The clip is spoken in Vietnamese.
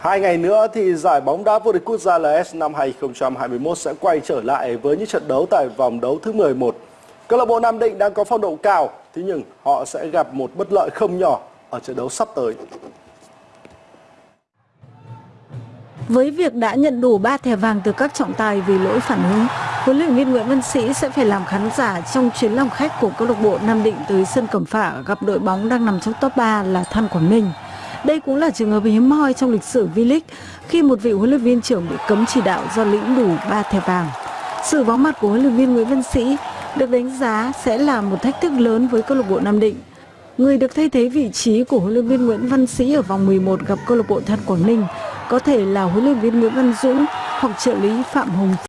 Hai ngày nữa thì giải bóng đá vô địch quốc gia LS năm 2021 sẽ quay trở lại với những trận đấu tại vòng đấu thứ 11. Câu lạc bộ Nam Định đang có phong độ cao, thế nhưng họ sẽ gặp một bất lợi không nhỏ ở trận đấu sắp tới. Với việc đã nhận đủ 3 thẻ vàng từ các trọng tài vì lỗi phản ứng, huấn luyện viên Nguyễn Văn Sĩ sẽ phải làm khán giả trong chuyến lòng khách của câu lạc bộ Nam Định tới sân Cẩm Phả gặp đội bóng đang nằm trong top 3 là Than Quảng Ninh. Đây cũng là trường hợp hiếm hoi trong lịch sử V-League, khi một vị huấn luyện viên trưởng bị cấm chỉ đạo do lĩnh đủ 3 thẻ vàng. Sự vắng mặt của huấn luyện viên Nguyễn Văn Sĩ được đánh giá sẽ là một thách thức lớn với câu lạc bộ Nam Định. Người được thay thế vị trí của huấn luyện viên Nguyễn Văn Sĩ ở vòng 11 gặp câu lạc bộ Than Quảng Ninh có thể là huấn luyện viên Nguyễn Văn Dũng hoặc trợ lý Phạm Hùng